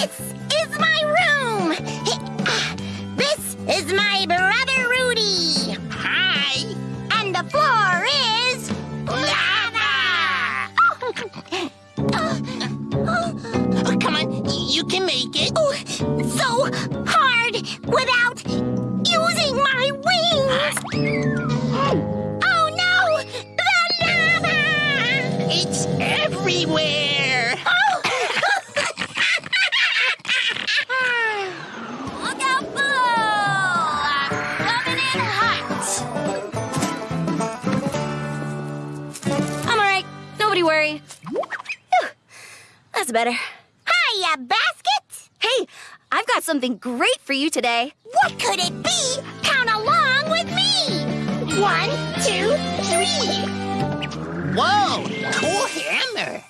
This is my room! This is my brother Rudy! Hi! And the floor is... Lava! Oh. Come on, you can make it. Oh, so hard without using my wings! Oh no! The lava! It's everywhere! That's better. Hiya, basket! Hey, I've got something great for you today. What could it be? Count along with me! One, two, three! Whoa, cool hammer.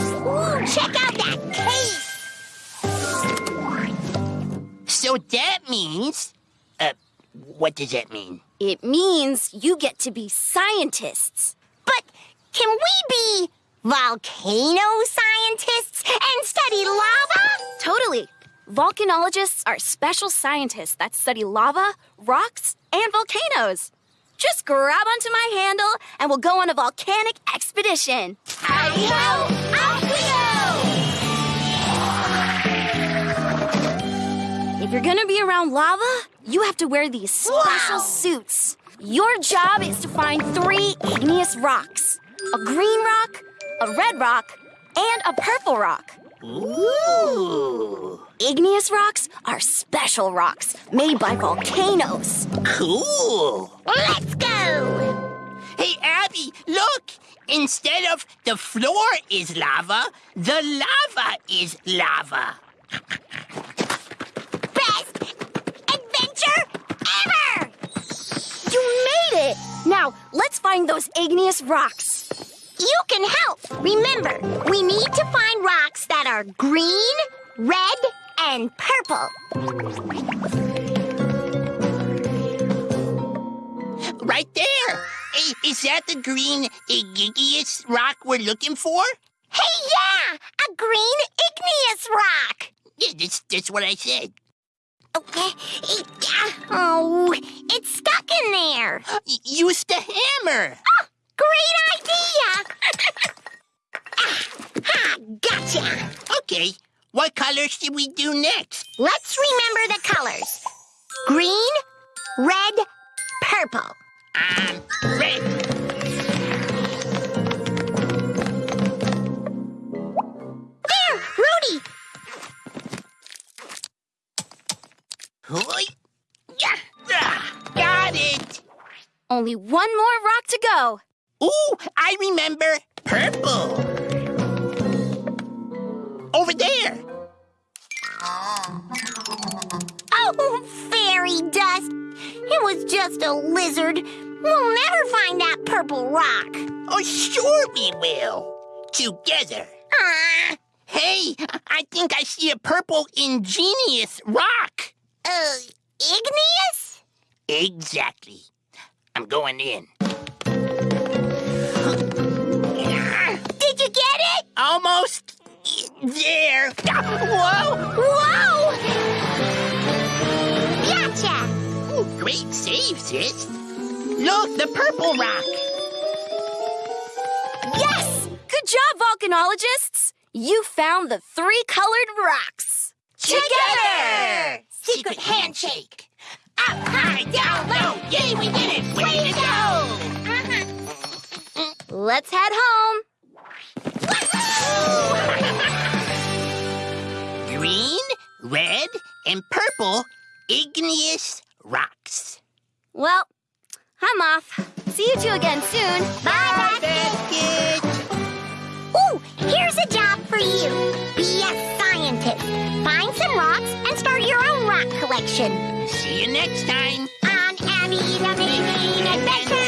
Ooh, check out that case! So that means, uh, what does that mean? It means you get to be scientists. But can we be volcano scientists and study lava? Totally. Volcanologists are special scientists that study lava, rocks, and volcanoes. Just grab onto my handle and we'll go on a volcanic expedition. Howdy-ho! Off we If you're gonna be around lava, you have to wear these special Wow. suits. Your job is to find three igneous rocks a green rock, a red rock, and a purple rock. Ooh, Igneous rocks are special rocks made by volcanoes. cool. Let's go! Hey, Abby, look! Instead of the floor is lava, the lava is lava. Best adventure ever! You made it! Now, let's find those igneous rocks. You can help. Remember, we need to find rocks that are green, red, and purple. Right there! Is that the green igneous rock we're looking for? Hey, yeah! A green igneous rock! Yeah, that's, that's what I said. Okay. Oh, it's stuck in there. Use the hammer. Oh, Great idea! ah, ha, gotcha! Okay, what color should we do next? Let's remember the colors. Green, red, purple. Um, red. There, Rudy! Hoi. Yeah. Ah, got it. Only one more rock to go. Ooh, I remember. Purple. Over there. Oh, fairy dust! It was just a lizard. We'll never find that purple rock. Oh, sure we will. Together. Ah, Hey, I think I see a purple ingenious rock. uh, igneous? Exactly. I'm going in. Almost there. Whoa! Whoa! Gotcha! Ooh, great save, sis. Look, the purple rock. Yes! Good job, volcanologists! You found the three colored rocks. Together! Secret handshake. Up high, down low. Yay, we did it! Way to go! Let's head home. And purple igneous rocks. Well, I'm off. See you two again soon. Bye, Basket. Ooh, here's a job for you. Be a scientist. Find some rocks and start your own rock collection. See you next time. On Abby the